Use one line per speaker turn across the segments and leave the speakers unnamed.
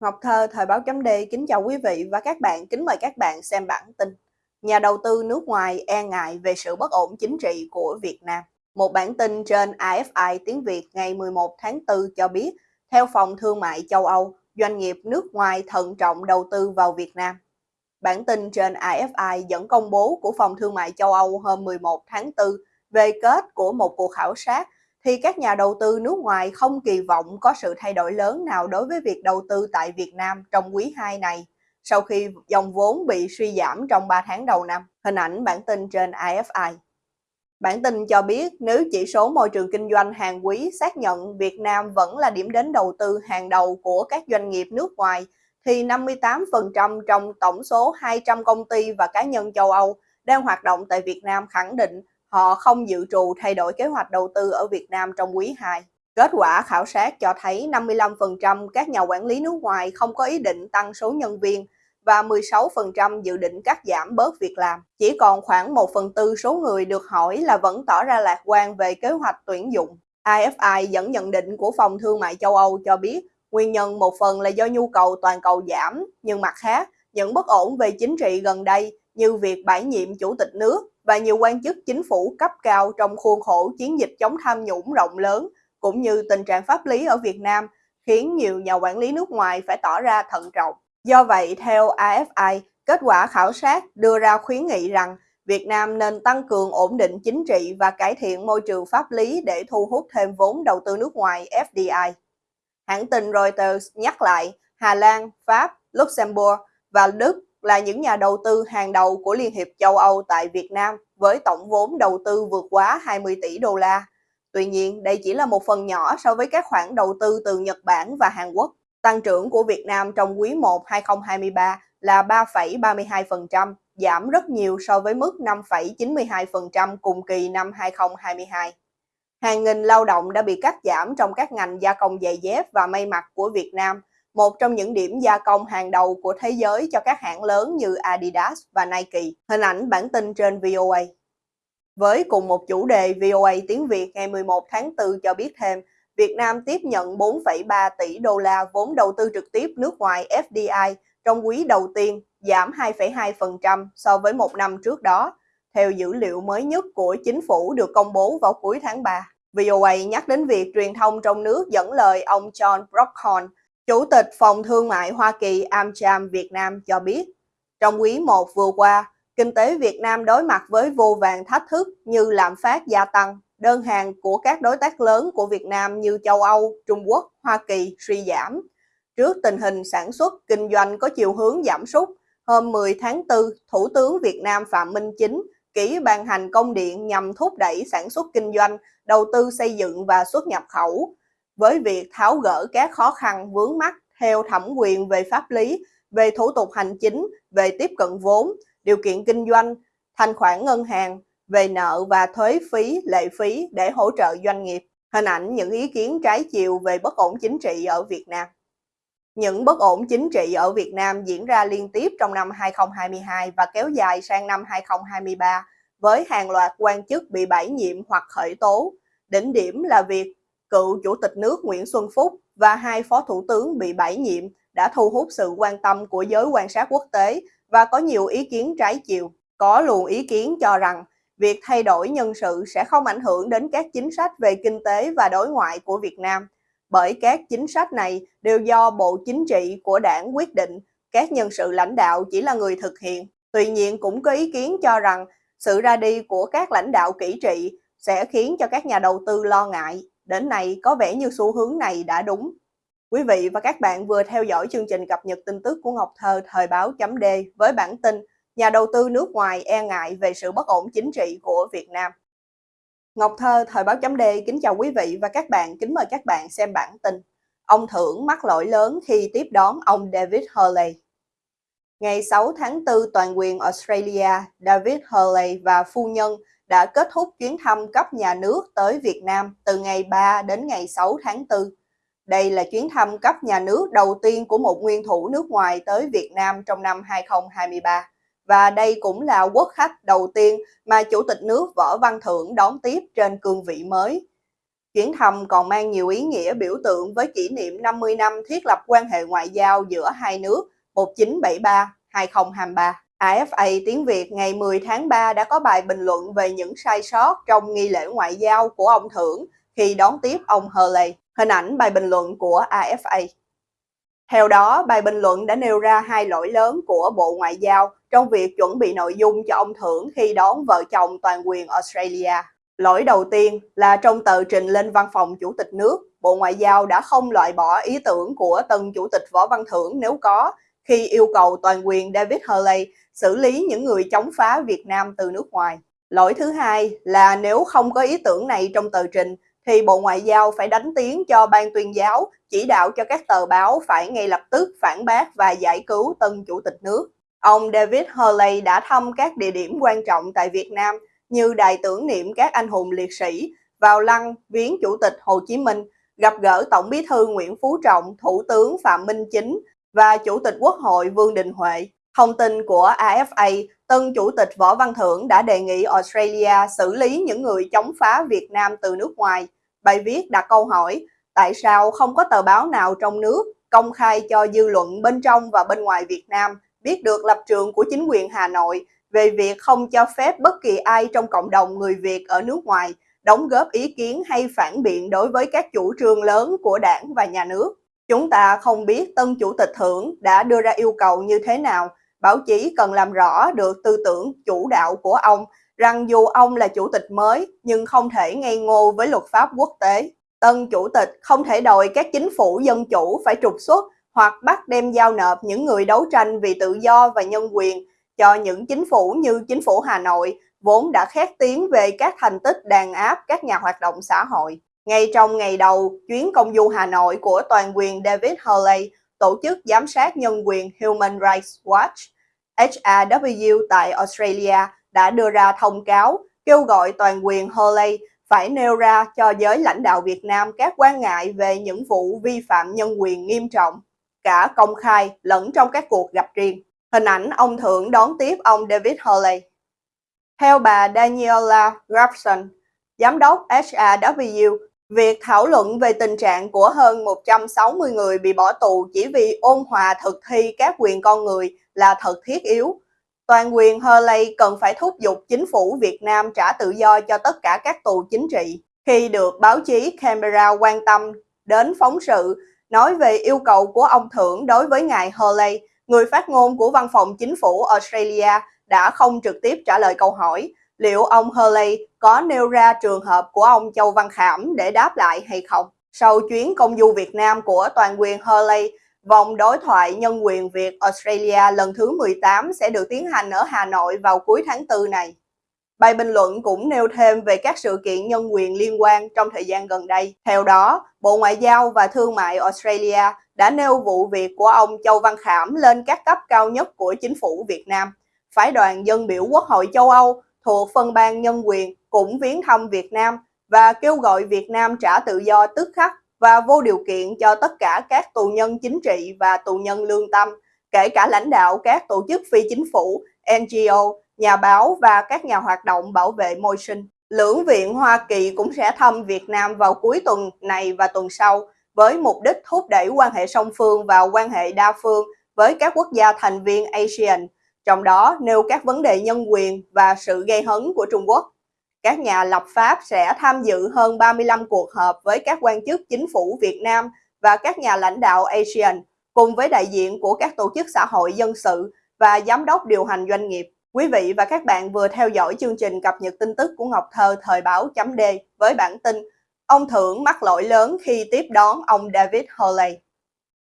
Ngọc Thơ, Thời báo chấm D kính chào quý vị và các bạn, kính mời các bạn xem bản tin. Nhà đầu tư nước ngoài e ngại về sự bất ổn chính trị của Việt Nam. Một bản tin trên AFI tiếng Việt ngày 11 tháng 4 cho biết, theo Phòng Thương mại châu Âu, doanh nghiệp nước ngoài thận trọng đầu tư vào Việt Nam. Bản tin trên AFI dẫn công bố của Phòng Thương mại châu Âu hôm 11 tháng 4 về kết của một cuộc khảo sát thì các nhà đầu tư nước ngoài không kỳ vọng có sự thay đổi lớn nào đối với việc đầu tư tại Việt Nam trong quý 2 này, sau khi dòng vốn bị suy giảm trong 3 tháng đầu năm. Hình ảnh bản tin trên AFI. Bản tin cho biết nếu chỉ số môi trường kinh doanh hàng quý xác nhận Việt Nam vẫn là điểm đến đầu tư hàng đầu của các doanh nghiệp nước ngoài, thì 58% trong tổng số 200 công ty và cá nhân châu Âu đang hoạt động tại Việt Nam khẳng định họ không dự trù thay đổi kế hoạch đầu tư ở Việt Nam trong quý 2. Kết quả khảo sát cho thấy 55% các nhà quản lý nước ngoài không có ý định tăng số nhân viên và 16% dự định cắt giảm bớt việc làm. Chỉ còn khoảng 1 phần tư số người được hỏi là vẫn tỏ ra lạc quan về kế hoạch tuyển dụng. AFI dẫn nhận định của Phòng Thương mại châu Âu cho biết nguyên nhân một phần là do nhu cầu toàn cầu giảm, nhưng mặt khác, những bất ổn về chính trị gần đây như việc bãi nhiệm chủ tịch nước và nhiều quan chức chính phủ cấp cao trong khuôn khổ chiến dịch chống tham nhũng rộng lớn, cũng như tình trạng pháp lý ở Việt Nam, khiến nhiều nhà quản lý nước ngoài phải tỏ ra thận trọng. Do vậy, theo AFI, kết quả khảo sát đưa ra khuyến nghị rằng Việt Nam nên tăng cường ổn định chính trị và cải thiện môi trường pháp lý để thu hút thêm vốn đầu tư nước ngoài FDI. Hãng tin Reuters nhắc lại Hà Lan, Pháp, Luxembourg và Đức là những nhà đầu tư hàng đầu của Liên hiệp châu Âu tại Việt Nam với tổng vốn đầu tư vượt quá 20 tỷ đô la. Tuy nhiên, đây chỉ là một phần nhỏ so với các khoản đầu tư từ Nhật Bản và Hàn Quốc. Tăng trưởng của Việt Nam trong quý 1 2023 là 3,32%, giảm rất nhiều so với mức 5,92% cùng kỳ năm 2022. Hàng nghìn lao động đã bị cắt giảm trong các ngành gia công giày dép và may mặc của Việt Nam một trong những điểm gia công hàng đầu của thế giới cho các hãng lớn như Adidas và Nike. Hình ảnh bản tin trên VOA. Với cùng một chủ đề, VOA tiếng Việt ngày 11 tháng 4 cho biết thêm, Việt Nam tiếp nhận 4,3 tỷ đô la vốn đầu tư trực tiếp nước ngoài FDI trong quý đầu tiên, giảm 2,2% so với một năm trước đó, theo dữ liệu mới nhất của chính phủ được công bố vào cuối tháng 3. VOA nhắc đến việc truyền thông trong nước dẫn lời ông John Brockhorn, Chủ tịch Phòng Thương mại Hoa Kỳ AmCham Việt Nam cho biết, trong quý 1 vừa qua, kinh tế Việt Nam đối mặt với vô vàng thách thức như lạm phát gia tăng, đơn hàng của các đối tác lớn của Việt Nam như châu Âu, Trung Quốc, Hoa Kỳ suy giảm. Trước tình hình sản xuất, kinh doanh có chiều hướng giảm sút, hôm 10 tháng 4, Thủ tướng Việt Nam Phạm Minh Chính ký ban hành công điện nhằm thúc đẩy sản xuất kinh doanh, đầu tư xây dựng và xuất nhập khẩu, với việc tháo gỡ các khó khăn vướng mắt theo thẩm quyền về pháp lý, về thủ tục hành chính, về tiếp cận vốn, điều kiện kinh doanh, thanh khoản ngân hàng, về nợ và thuế phí, lệ phí để hỗ trợ doanh nghiệp. Hình ảnh những ý kiến trái chiều về bất ổn chính trị ở Việt Nam. Những bất ổn chính trị ở Việt Nam diễn ra liên tiếp trong năm 2022 và kéo dài sang năm 2023 với hàng loạt quan chức bị bãi nhiệm hoặc khởi tố. Đỉnh điểm là việc cựu Chủ tịch nước Nguyễn Xuân Phúc và hai phó thủ tướng bị bãi nhiệm đã thu hút sự quan tâm của giới quan sát quốc tế và có nhiều ý kiến trái chiều. Có luồng ý kiến cho rằng việc thay đổi nhân sự sẽ không ảnh hưởng đến các chính sách về kinh tế và đối ngoại của Việt Nam, bởi các chính sách này đều do Bộ Chính trị của đảng quyết định, các nhân sự lãnh đạo chỉ là người thực hiện. Tuy nhiên cũng có ý kiến cho rằng sự ra đi của các lãnh đạo kỹ trị sẽ khiến cho các nhà đầu tư lo ngại Đến nay có vẻ như xu hướng này đã đúng. Quý vị và các bạn vừa theo dõi chương trình cập nhật tin tức của Ngọc Thơ thời báo chấm D với bản tin Nhà đầu tư nước ngoài e ngại về sự bất ổn chính trị của Việt Nam. Ngọc Thơ thời báo chấm D kính chào quý vị và các bạn, kính mời các bạn xem bản tin. Ông Thưởng mắc lỗi lớn khi tiếp đón ông David Hurley. Ngày 6 tháng 4, toàn quyền Australia, David Hurley và phu nhân đã kết thúc chuyến thăm cấp nhà nước tới Việt Nam từ ngày 3 đến ngày 6 tháng 4. Đây là chuyến thăm cấp nhà nước đầu tiên của một nguyên thủ nước ngoài tới Việt Nam trong năm 2023. Và đây cũng là quốc khách đầu tiên mà Chủ tịch nước Võ Văn Thưởng đón tiếp trên cương vị mới. Chuyến thăm còn mang nhiều ý nghĩa biểu tượng với kỷ niệm 50 năm thiết lập quan hệ ngoại giao giữa hai nước 1973-2023. AFA tiếng Việt ngày 10 tháng 3 đã có bài bình luận về những sai sót trong nghi lễ ngoại giao của ông Thưởng khi đón tiếp ông Hurley. Hình ảnh bài bình luận của AFA. Theo đó, bài bình luận đã nêu ra hai lỗi lớn của Bộ Ngoại giao trong việc chuẩn bị nội dung cho ông Thưởng khi đón vợ chồng toàn quyền Australia. Lỗi đầu tiên là trong tờ trình lên văn phòng Chủ tịch nước, Bộ Ngoại giao đã không loại bỏ ý tưởng của tân Chủ tịch Võ Văn Thưởng nếu có, khi yêu cầu toàn quyền David Hurley xử lý những người chống phá Việt Nam từ nước ngoài. Lỗi thứ hai là nếu không có ý tưởng này trong tờ trình, thì Bộ Ngoại giao phải đánh tiếng cho ban tuyên giáo, chỉ đạo cho các tờ báo phải ngay lập tức phản bác và giải cứu tân Chủ tịch nước. Ông David Hurley đã thăm các địa điểm quan trọng tại Việt Nam như đài tưởng niệm các anh hùng liệt sĩ, vào lăng viếng Chủ tịch Hồ Chí Minh, gặp gỡ Tổng bí thư Nguyễn Phú Trọng, Thủ tướng Phạm Minh Chính và Chủ tịch Quốc hội Vương Đình Huệ. Thông tin của AFA, tân Chủ tịch Võ Văn Thưởng đã đề nghị Australia xử lý những người chống phá Việt Nam từ nước ngoài. Bài viết đặt câu hỏi, tại sao không có tờ báo nào trong nước công khai cho dư luận bên trong và bên ngoài Việt Nam biết được lập trường của chính quyền Hà Nội về việc không cho phép bất kỳ ai trong cộng đồng người Việt ở nước ngoài đóng góp ý kiến hay phản biện đối với các chủ trương lớn của đảng và nhà nước. Chúng ta không biết tân chủ tịch thưởng đã đưa ra yêu cầu như thế nào. Báo chí cần làm rõ được tư tưởng, chủ đạo của ông, rằng dù ông là chủ tịch mới, nhưng không thể ngây ngô với luật pháp quốc tế. Tân chủ tịch không thể đòi các chính phủ dân chủ phải trục xuất hoặc bắt đem giao nộp những người đấu tranh vì tự do và nhân quyền cho những chính phủ như chính phủ Hà Nội, vốn đã khét tiếng về các thành tích đàn áp các nhà hoạt động xã hội. Ngay trong ngày đầu chuyến công du Hà Nội của toàn quyền David Hurley, tổ chức giám sát nhân quyền Human Rights Watch HRW tại Australia đã đưa ra thông cáo kêu gọi toàn quyền Hurley phải nêu ra cho giới lãnh đạo Việt Nam các quan ngại về những vụ vi phạm nhân quyền nghiêm trọng, cả công khai lẫn trong các cuộc gặp riêng. Hình ảnh ông Thượng đón tiếp ông David Hurley. Theo bà Daniela Grafson, giám đốc HRW, việc thảo luận về tình trạng của hơn 160 người bị bỏ tù chỉ vì ôn hòa thực thi các quyền con người là thật thiết yếu. Toàn quyền Hurley cần phải thúc giục chính phủ Việt Nam trả tự do cho tất cả các tù chính trị. Khi được báo chí Canberra quan tâm đến phóng sự nói về yêu cầu của ông thưởng đối với ngài Hurley, người phát ngôn của văn phòng chính phủ Australia đã không trực tiếp trả lời câu hỏi liệu ông Hurley có nêu ra trường hợp của ông Châu Văn Khảm để đáp lại hay không. Sau chuyến công du Việt Nam của toàn quyền Hurley, vòng đối thoại nhân quyền Việt Australia lần thứ 18 sẽ được tiến hành ở Hà Nội vào cuối tháng 4 này. Bài bình luận cũng nêu thêm về các sự kiện nhân quyền liên quan trong thời gian gần đây. Theo đó, Bộ Ngoại giao và Thương mại Australia đã nêu vụ việc của ông Châu Văn Khảm lên các cấp cao nhất của chính phủ Việt Nam. Phái đoàn dân biểu Quốc hội châu Âu thuộc phân ban nhân quyền cũng viếng thăm Việt Nam và kêu gọi Việt Nam trả tự do tức khắc và vô điều kiện cho tất cả các tù nhân chính trị và tù nhân lương tâm, kể cả lãnh đạo các tổ chức phi chính phủ, NGO, nhà báo và các nhà hoạt động bảo vệ môi sinh. Lưỡng viện Hoa Kỳ cũng sẽ thăm Việt Nam vào cuối tuần này và tuần sau với mục đích thúc đẩy quan hệ song phương và quan hệ đa phương với các quốc gia thành viên ASEAN, trong đó nêu các vấn đề nhân quyền và sự gây hấn của Trung Quốc. Các nhà lập pháp sẽ tham dự hơn 35 cuộc họp với các quan chức chính phủ Việt Nam và các nhà lãnh đạo ASEAN, cùng với đại diện của các tổ chức xã hội dân sự và giám đốc điều hành doanh nghiệp. Quý vị và các bạn vừa theo dõi chương trình cập nhật tin tức của Ngọc Thơ thời báo chấm D với bản tin Ông Thưởng mắc lỗi lớn khi tiếp đón ông David Hurley.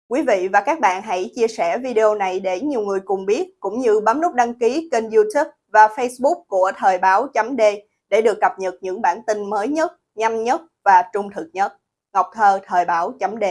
Quý vị và các bạn hãy chia sẻ video này để nhiều người cùng biết, cũng như bấm nút đăng ký kênh youtube và facebook của Thời báo.d để được cập nhật những bản tin mới nhất, nhanh nhất và trung thực nhất. Ngọc Thơ Thời báo.d